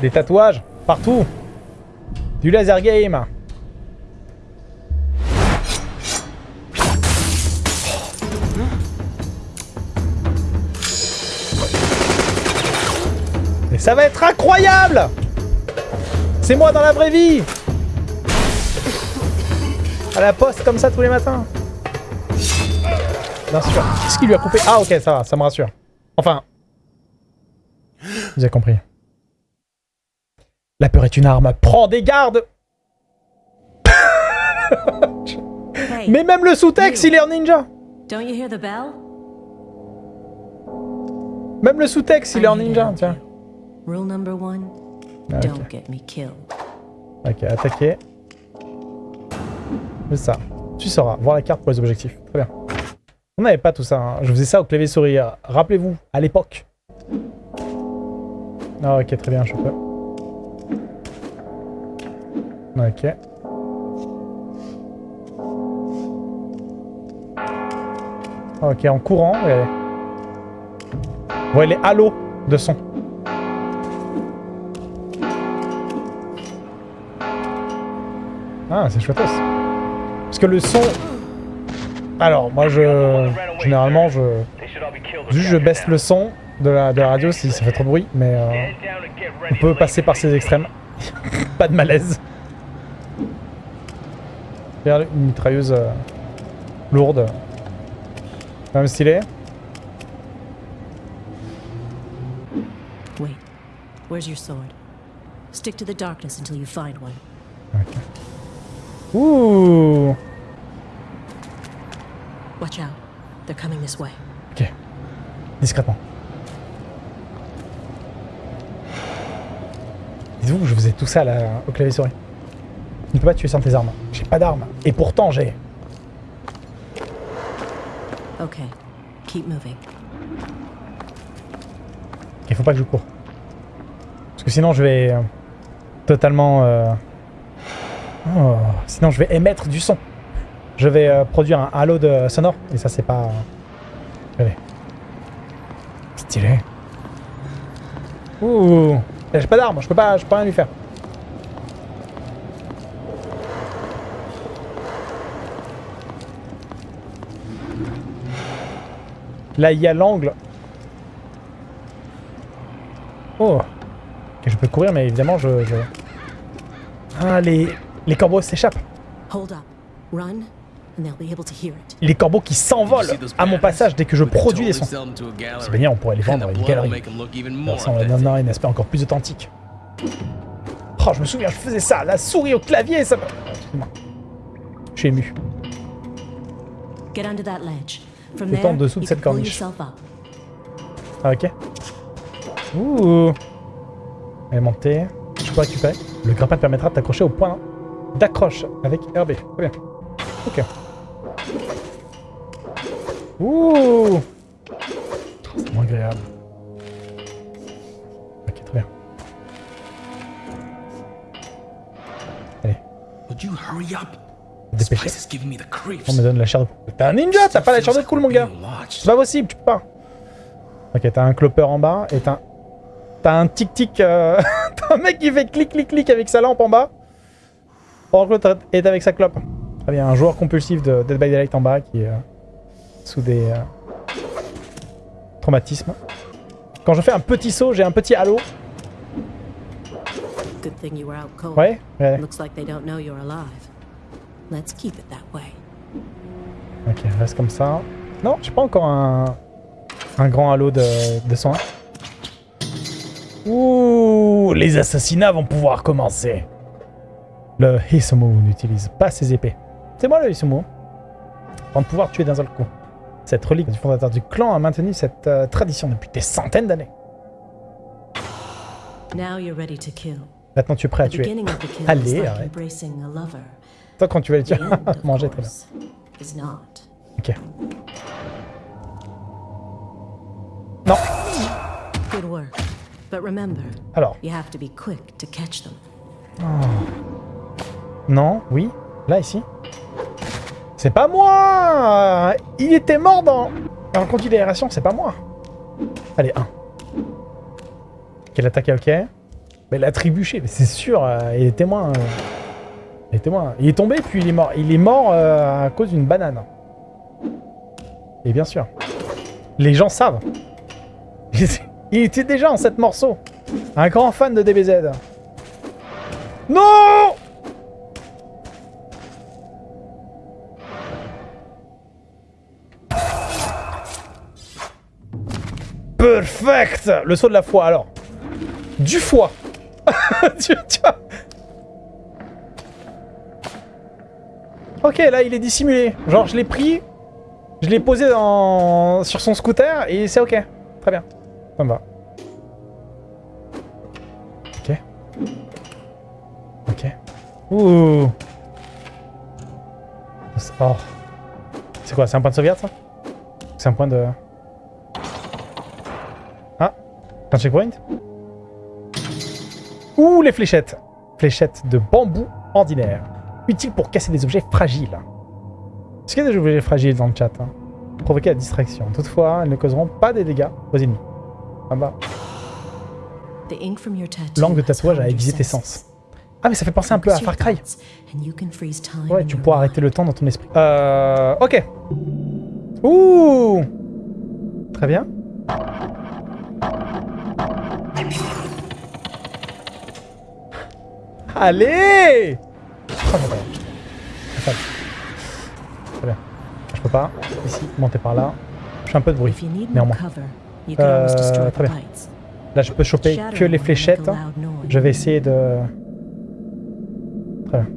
Des tatouages partout. Du laser game. Et ça va être incroyable C'est moi dans la vraie vie À la poste comme ça tous les matins. Bien sûr. Qu'est-ce qui lui a coupé? Ah ok, ça va, ça me rassure. Enfin... J'ai compris. La peur est une arme. Prends des gardes Hey, Mais même le sous-texte, il est en ninja don't you hear the bell? Même le sous-texte, il est en ninja, tiens. Rule number one, Ah, ok. don't get me killed. Ok, attaquer. C'est ça. Tu sauras. Voir la carte pour les objectifs. Très bien. On n'avait pas tout ça. hein. Je faisais ça au clavier souris. Rappelez-vous, à l'époque. Ah ok, très bien, je peux. Ok. Ok, en courant, regardez. Voyez les halos de son. Ah, c'est chouette. Parce que le son... Alors, moi, je... Généralement, je... Juste, je baisse le son de la, de la radio si ça fait trop de bruit, mais... euh, on peut passer par ces extrêmes. Pas de malaise. Regarde, une mitrailleuse euh, lourde. Quand même stylé. Wait, where's your sword? Stick to the darkness until you find one. Ok. Ouh Watch out. They're coming this way. Ok. Discrètement. Dites-vous, je faisais tout ça là, au clavier souris. Tu ne peux pas tuer sans tes armes. J'ai pas d'armes. Et pourtant, j'ai... Okay, keep moving. Il faut pas que je cours. Parce que sinon, je vais... euh, totalement... euh, oh, sinon, je vais émettre du son. Je vais euh, produire un halo de sonore. Et ça, c'est pas... Regardez. Stylé. Ouh J'ai pas d'armes. Je peux pas, je peux rien lui faire. Là, il y a l'angle. Oh Ok, je peux courir, mais évidemment, je... je- Ah, les, les corbeaux s'échappent. Hold up. Run, and they'll be able to hear it. Les corbeaux qui s'envolent à mon passage dès que je produis des sons. C'est bien, on pourrait les vendre à une galerie. Ça on un aspect encore plus authentique. Oh, je me souviens, je faisais ça, la souris au clavier, ça me... Je suis ému. Get under that ledge. Tente en dessous de cette corniche. Ah, ok. Ouh. Elle est montée. Je peux récupérer. Le grappin te permettra de t'accrocher au point d'accroche avec RB. Très bien. Ok. Ouh. C'est moins agréable. Ok, très bien. Allez, Would you hurry up? This dépêchez. place is giving me the creeps. On me donne la chair de poule. T'es un ninja, t'as pas la chair de poule, mon gars. C'est pas possible, tu peux pas. Ok, t'as un clopper en bas et t'as un... T'as un tic-tic... euh, t'as un mec qui fait clic-clic-clic avec sa lampe en bas. Pendant que l'autre est avec sa clope. Très bien, un joueur compulsif de Dead by Daylight en bas qui est euh, sous des euh, traumatismes. Quand je fais un petit saut, j'ai un petit halo. Good thing you were out cold. Ouais, Let's keep it that way. Ok, reste comme ça. Non, j'ai pas encore un, un grand halo de, de soin. Ouh, les assassinats vont pouvoir commencer. Le Hisomu n'utilise pas ses épées. C'est moi le Hisomu. Avant de pouvoir tuer d'un seul coup. Cette relique du fondateur du clan a maintenu cette euh, tradition depuis des centaines d'années. Now you're ready to kill. Maintenant tu es prêt à tuer. Allez, arrête. Toi quand tu vas le of manger très bien. Ok. Non. Good work. But remember, Alors, you have to be quick to catch them. Non, oui. Là, ici. C'est pas moi Il était mort dans... En considération, c'est pas moi. Allez, un. Quelle attaque, ok. Mais il a trébuché, mais c'est sûr, euh, il est témoin. euh, témoin. Il est tombé, puis il est mort. Il est mort euh, à cause d'une banane. Et bien sûr. Les gens savent. Il était, déjà en 7 morceaux. Un grand fan de DBZ. Non Perfect Le saut de la foi, alors. Du foie. Ok, là, il est dissimulé. Genre, je l'ai pris, je l'ai posé dans... sur son scooter, et c'est ok. Très bien. Ça me va. Ok. Ok. Ouh. Oh. C'est quoi C'est un point de sauvegarde, ça? C'est un point de... Ah Un checkpoint? Ouh, les fléchettes Fléchettes de bambou ordinaire. Utile pour casser des objets fragiles. Est-ce qu'il y a des objets fragiles dans le chat hein Provoquer la distraction. Toutefois, elles ne causeront pas des dégâts aux ennemis. Ah bah. L'angle de tatouage a aiguisé tes sens. Ah mais ça fait penser un peu à Far Cry. Ouais, tu pourras arrêter le temps dans ton esprit. Euh... Ok. Ouh Très bien. Allez Oh, pas. Très bien. Je peux pas. Ici, monter par là. Je fais un peu de bruit. If you need more Néanmoins. cover, you can always Euh, très the bien. Là, je peux choper que les fléchettes. noise. Je vais essayer de... Très bien.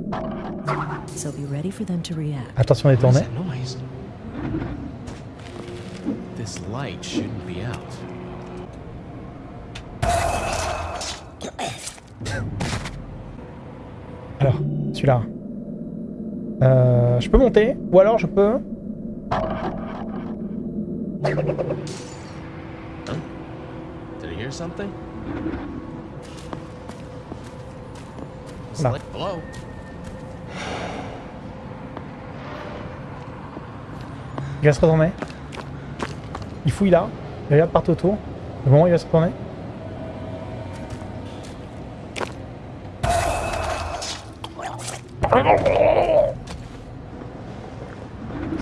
So be ready for them to react. Attention be out. Alors, celui-là. Euh, je peux monter, ou alors je peux... Il va se retourner. Il fouille là. Il regarde partout autour. Au moment où il va se retourner.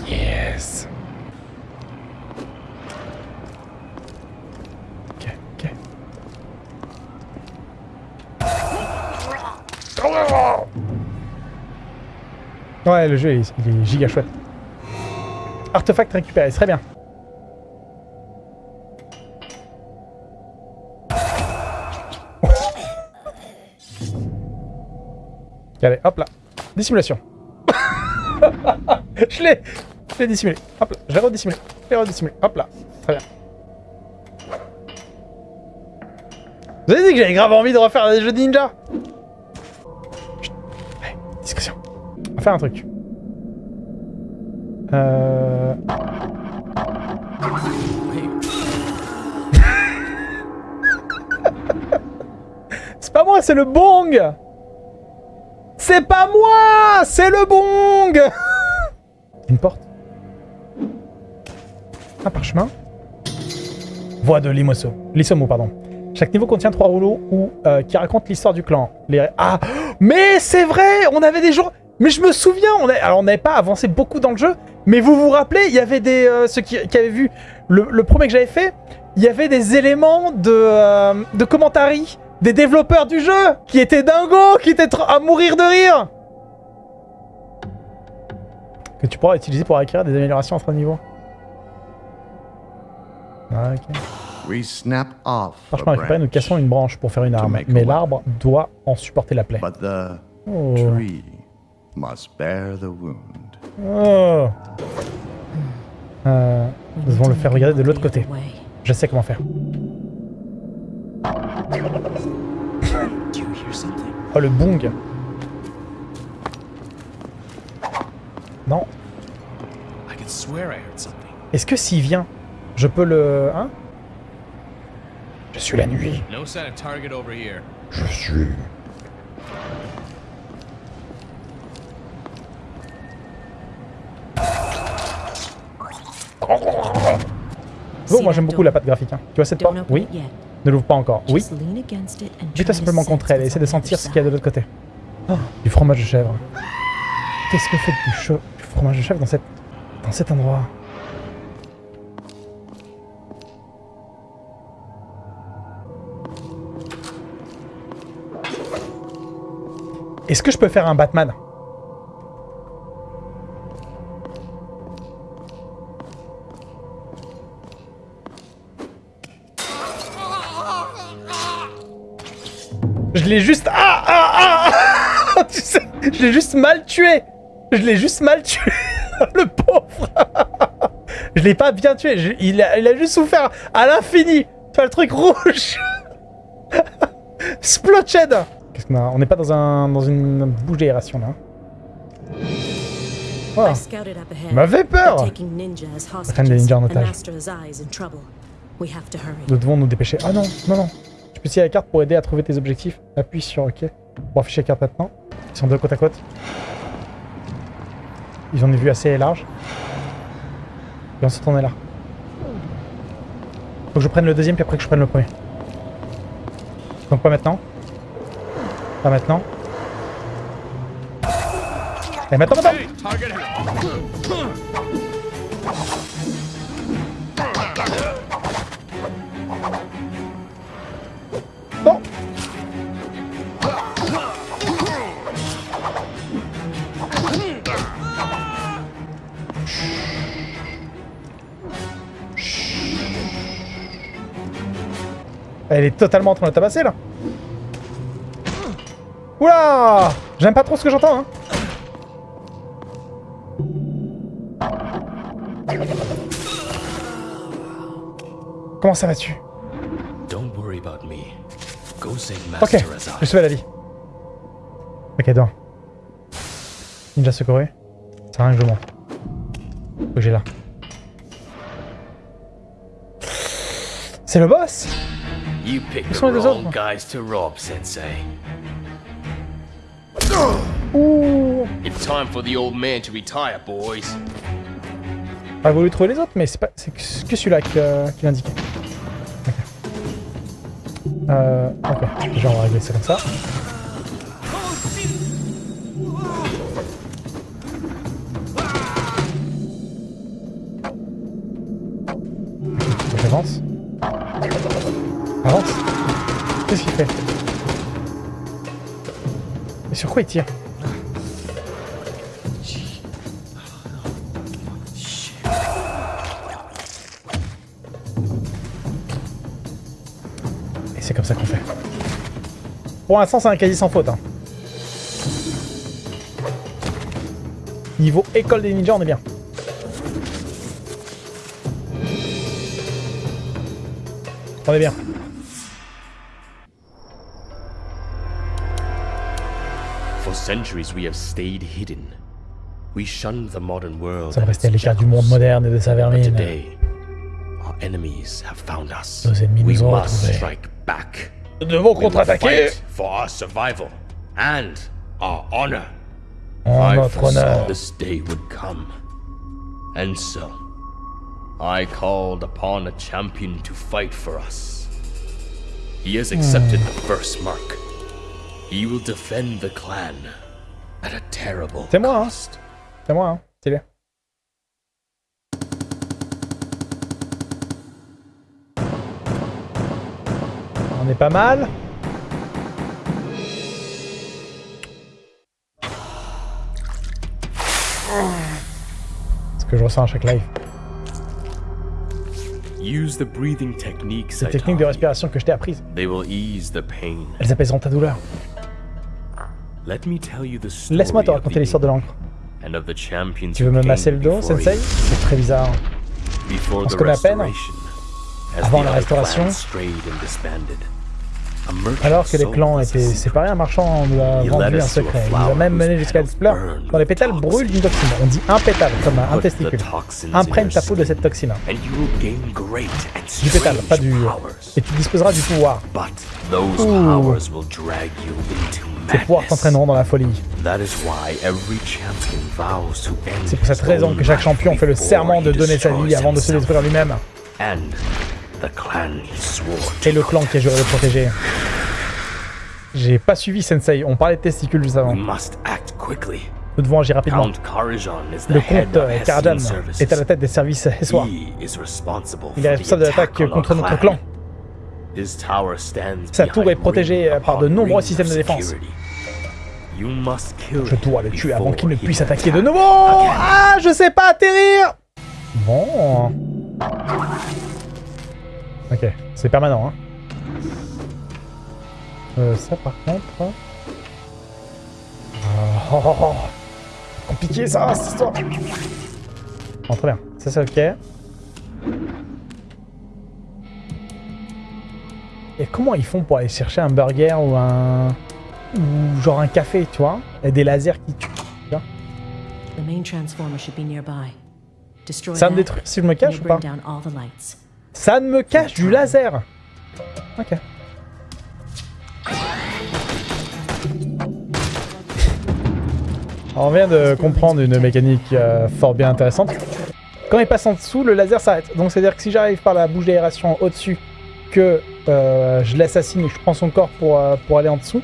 Yes. Ouais, le jeu, il est giga chouette. Artefact récupéré, très bien. Allez, hop là. Dissimulation. je l'ai Je l'ai dissimulé. Hop là, je l'ai redissimulé. Je l'ai redissimulé. Hop là. Très bien. Vous avez dit que j'avais grave envie de refaire des jeux de ninja. Allez, discrétion. On va faire un truc. Euh... c'est pas moi, c'est le bong C'est pas moi C'est le bong Une porte Un parchemin Voix de Limoso. Lissomo, pardon. Chaque niveau contient trois rouleaux ou euh, qui racontent l'histoire du clan. Les... Ah Mais c'est vrai On avait des jours... Mais je me souviens, on alors on n'avait pas avancé beaucoup dans le jeu, mais vous vous rappelez, il y avait des... euh, ceux qui, avaient vu le, le premier que j'avais fait, il y avait des éléments de, euh, de commentary des développeurs du jeu qui étaient dingos, qui étaient à mourir de rire Que tu pourras utiliser pour acquérir des améliorations entre niveaux. Ah, ok. We snap off a Franchement, récupérer, nous cassons une branche pour faire une arme, mais l'arbre doit en supporter la plaie. but the Oh. tree must bear the wound. Oh. Euh, nous devons le faire regarder de l'autre côté. Je sais comment faire. Oh, le bong Non. I could swear I heard something. Est-ce que s'il vient, je peux le... Hein? Je suis la nuit. No sign of target over here. Je suis... Bon, moi j'aime beaucoup la patte graphique. hein. Tu vois cette porte Oui. Ne l'ouvre pas encore. Oui. To simplement contre elle et essaie de sentir ce qu'il y a de l'autre côté. Oh, du fromage de chèvre. Qu'est-ce que fait du, du fromage de chèvre dans, cette, dans cet endroit? Est-ce que je peux faire un Batman? Je l'ai juste... Ah, ah, ah Tu sais, je l'ai juste mal tué. Je l'ai juste mal tué Le pauvre. Je l'ai pas bien tué, je- il, a, il a juste souffert à l'infini. Tu vois le truc rouge. Splotched. Qu'est-ce qu'on a? On n'est pas dans, un, dans une bouche d'aération là. Oh, il m'avait peur. as Prennent des ninjas en otage. Nous devons nous dépêcher. Ah non, non, non. Tu peux utiliser la carte pour aider à trouver tes objectifs. Appuie sur OK. Pour afficher la carte maintenant. Ils sont deux côte à côte. Ils ont une vue assez large. Et on se tourne là. Faut que je prenne le deuxième puis après que je prenne le premier. Donc pas maintenant. Pas maintenant. Et maintenant, maintenant Elle est totalement en train de tabasser là Oula J'aime pas trop ce que j'entends hein Comment ça va-tu Ok, je sauvé la vie. Ok, deux. Ninja secouru. C'est rien que je. Faut que j'ai là. C'est le boss? You picked sont the wrong guys to rob, Sensei. Ouh It's time for the old man to retire, boys. Ah, J'aurais voulu trouver les autres, mais c'est pas c'est que celui-là qui, euh, qui l'indiquait. Ok. Euh, ok. Déjà, on va régler ça comme ça. Et c'est comme ça qu'on fait. Pour l'instant, c'est un quasi sans faute. hein. Niveau école des ninjas, on est bien. On est bien. Centuries we have stayed hidden. We shunned the modern world. Ça va and rester à l'écart du monde moderne et de sa But vermine. today, our enemies have found us. Nos ennemis we nous ont must retrouvés. strike back. Nous devons We will contre-attaquer fight for our survival and our honor. en I notre foresaw honneur. this day would come. And so, I called upon a champion to fight for us. He has accepted the first mark. He will defend the clan at a terrible C'est moi, hein. C'est moi, hein. Stylé. On est pas mal. Ce que je ressens à chaque live? Use the breathing techniques Les techniques de respiration que je t'ai apprises. They will ease the pain. Elles apaiseront ta douleur. Laisse-moi te raconter l'histoire de l'encre. and of the champions Tu veux me masser le dos, Sensei. C'est très bizarre. On se the connaît à peine. Avant la restauration. Alors que les clans étaient secret. séparés, un marchand nous a vendu un secret. Il nous a même mené jusqu'à petals cette fleur burned dont les pétales brûlent d'une toxine. On dit un pétale, comme un testicule. Imprègne ta peau de cette toxine. and you will gain great and Du pétale, pas du... Et tu disposeras du pouvoir. Ouh. Pouvoirs madness. t'entraîneront dans la folie. C'est pour cette raison que chaque champion fait le serment de donner sa vie avant de se détruire lui-même. Et le clan qui a juré de protéger. J'ai pas suivi Sensei, on parlait de testicules juste avant. Nous devons agir rapidement. Le comte euh, Karajan est à la tête des services Hessois. He is responsible Il est responsable de l'attaque contre notre clan. Sa tour est protégée ring par de nombreux systèmes de défense. Je dois le tuer avant qu'il ne puisse attaquer de nouveau. Ah, je sais pas atterrir Bon. Ok, c'est permanent, hein. Euh, ça par contre... Oh, oh, oh. Compliqué ça, cette histoire Bon, très bien. Ça c'est ok. Et comment ils font pour aller chercher un burger ou un... Ou genre un café, tu vois? Et des lasers qui tuent. The main transformer should be nearby. Destroy Ça me that, détruire si je me cache ou pas? Ça ne me cache du laser Ok. On vient de comprendre une mécanique euh, fort bien intéressante. Quand il passe en dessous, le laser s'arrête. Donc c'est-à-dire que si j'arrive par la bouche d'aération au-dessus, que euh, je l'assassine et je prends son corps pour, euh, pour aller en dessous,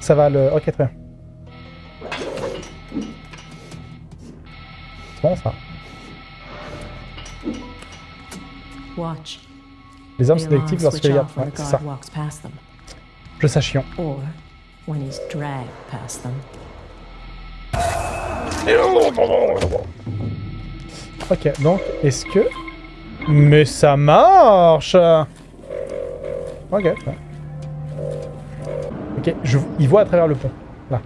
ça va le... Ok, très bien. C'est bon ça. Watch. Les armes sont détectives lorsque les... when Ouais, c'est ça. Je past them. Ok, donc, est-ce que... Mais ça marche Ok. Ok, je... il voit à travers le pont. Là.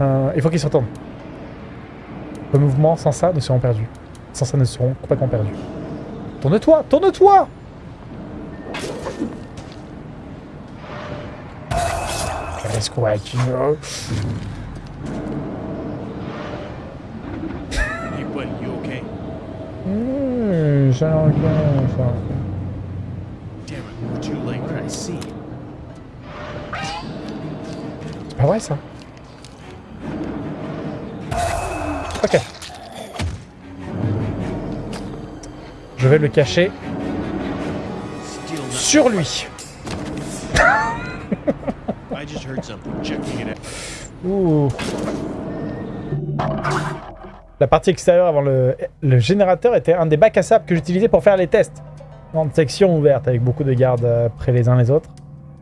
Euh, il faut qu'il se retourne. Le mouvement, sans ça, nous serons perdus. Sans ça, nous serons complètement perdus. Tourne-toi Tourne-toi Qu'est-ce qu'on va? Mmh, ça ok, ça pas vrai ça Ok. Je vais le cacher sur lui. Ouh. La partie extérieure avant le, le générateur était un des bacs à sable que j'utilisais pour faire les tests. Grande section ouverte avec beaucoup de gardes euh, près les uns les autres.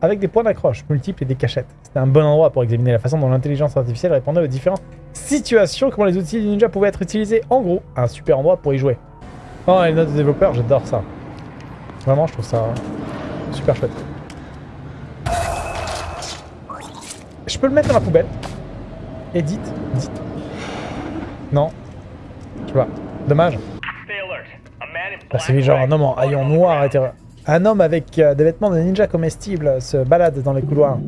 Avec des points d'accroche multiples et des cachettes. C'était un bon endroit pour examiner la façon dont l'intelligence artificielle répondait aux différentes situations, comment les outils du ninja pouvaient être utilisés. En gros, un super endroit pour y jouer. Oh, les notes de développeurs, j'adore ça. Vraiment, je trouve ça super chouette. Je peux le mettre dans la poubelle. Edit, edit. Non. Tu vois, dommage. Bah, c'est genre un homme en haillons noir et terreur. Un homme avec euh, des vêtements de ninja comestibles se balade dans les couloirs.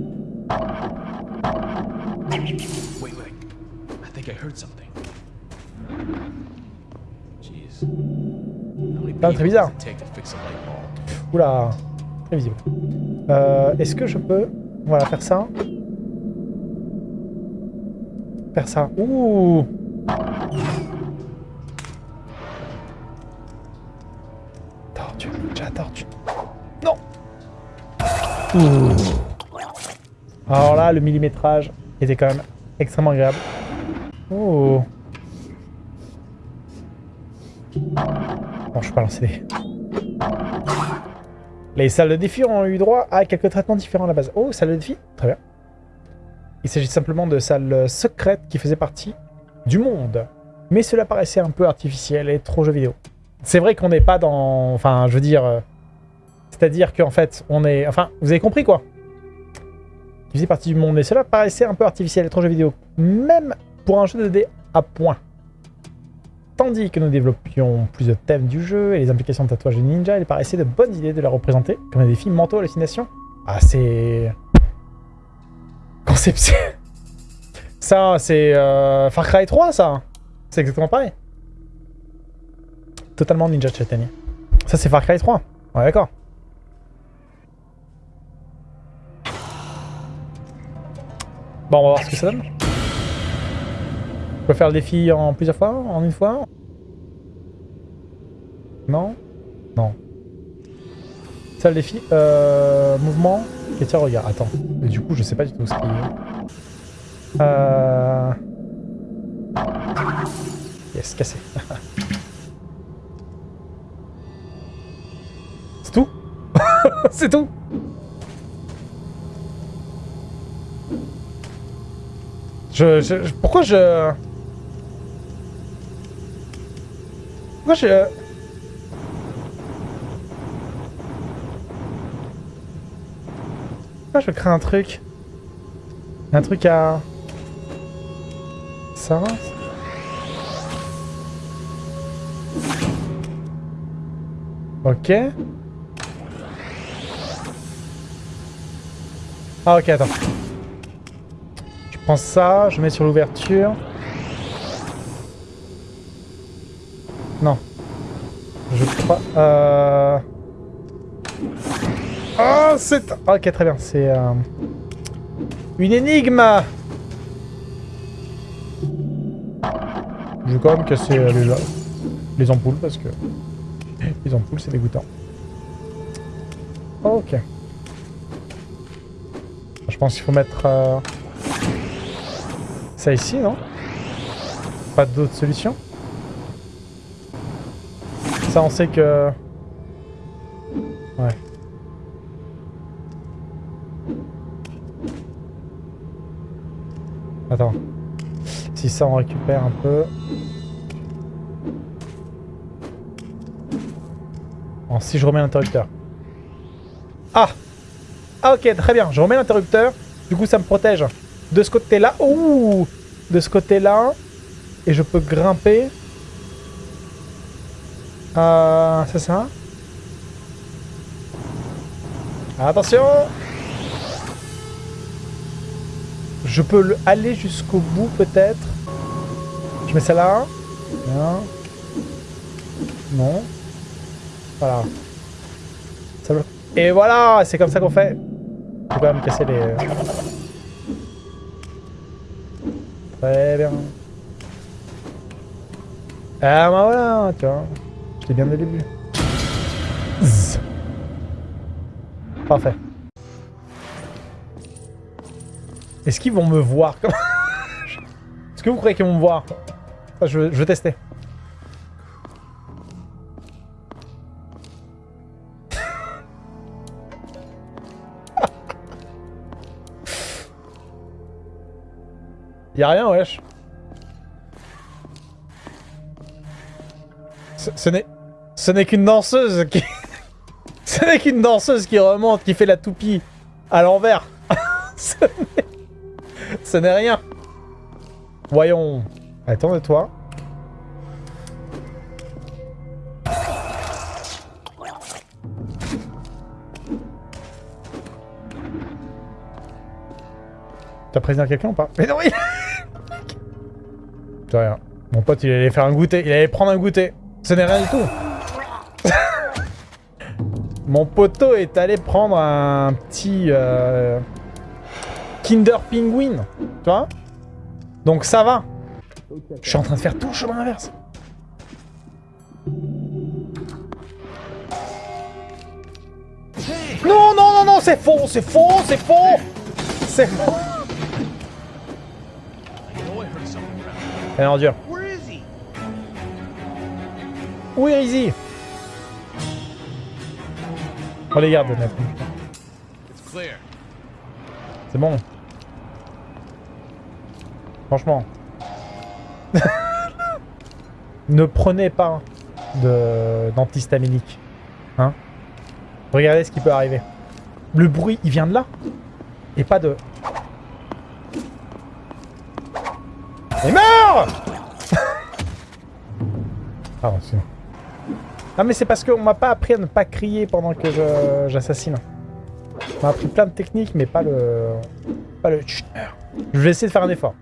Wait, wait. I think I heard something. Jeez. How many Pas très bizarre. Oula, très visible. Euh, Est-ce que je peux, voilà, faire ça Faire ça. Ouh Alors là, le millimétrage était quand même extrêmement agréable. Oh Bon, je peux pas des... Les salles de défi ont eu droit à quelques traitements différents à la base. Oh, salle de défi Très bien. Il s'agit simplement de salles secrètes qui faisaient partie du monde. Mais cela paraissait un peu artificiel et trop jeu vidéo. C'est vrai qu'on n'est pas dans... Enfin, je veux dire... C'est-à-dire qu'en fait, on est... Enfin, vous avez compris quoi Qui faisait partie du monde. Et cela paraissait un peu artificiel et trop jeu vidéo. Même pour un jeu de dés à points. Tandis que nous développions plus de thèmes du jeu et les implications de tatouage de ninja, il paraissait de bonnes idées de la représenter comme des défis mentaux hallucinations. Ah, c'est... Conception... Ça, c'est euh, Far Cry 3, ça C'est exactement pareil. Totalement Ninja Chaitanya. Ça, c'est Far Cry 3. Ouais, d'accord. Bon, on va voir ce que ça donne. Je peux faire le défi en plusieurs fois En une fois Non Non. Ça le défi. Euh, mouvement. Et tiens, regarde. Attends. Du coup, je sais pas du tout ce qu'il y a. Euh... Yes, cassé. C'est tout C'est tout je, je, je- Pourquoi je... Pourquoi je... Pourquoi je crée un truc? Un truc à... Ça Ok. Ah ok, attends. Je prends ça, je mets sur l'ouverture. Non. Je crois... Euh... Oh, c'est... Ok, très bien, c'est... euh, Une énigme Je vais quand même casser euh, les, les ampoules parce que... Les ampoules, c'est dégoûtant. Ok. Je pense qu'il faut mettre... euh, Ça ici, non? Pas d'autre solution Ça, on sait que... Ouais. Attends. Si ça, on récupère un peu... Bon, si je remets l'interrupteur. Ah Ah ok, très bien. Je remets l'interrupteur. Du coup, ça me protège de ce côté-là. Ouh De ce côté-là. Et je peux grimper. Euh, c'est ça Attention Je peux le- aller jusqu'au bout, peut-être. Je mets ça là. Non. Voilà. Et voilà C'est comme ça qu'on fait. Je vais quand même casser les... Très bien. Ah bah voilà, tu vois. J'étais bien dès le début. Zzz. Parfait. Est-ce qu'ils vont me voir. Est-ce que vous croyez qu'ils vont me voir? Je, je veux tester. Y'a rien, wesh. Ce, n'est... Ce n'est qu'une danseuse qui... ce n'est qu'une danseuse qui remonte, qui fait la toupie à l'envers. ce n'est... Ce n'est rien. Voyons. Attends de toi? T'as prévenu quelqu'un ou pas? Mais non, oui Mon pote, il allait faire un goûter. Il allait prendre un goûter. Ce n'est rien du tout. Mon poteau est allé prendre un petit... euh, Kinder Penguin. Tu vois? Donc ça va. Je suis en train de faire tout le chemin inverse. Non, non, non, non, c'est faux, c'est faux, c'est faux C'est faux Elle est he? Où est Rizzy On les garde, honnêtement. It's clear. C'est bon. Franchement. ne prenez pas d'antihistaminique. Hein Regardez ce qui peut arriver. Le bruit, il vient de là. Et pas de... Pardon, sinon. Ah mais c'est parce qu'on m'a pas appris à ne pas crier pendant que j'assassine. On m'a appris plein de techniques, mais pas le... Pas le... Chut. Je vais essayer de faire un effort.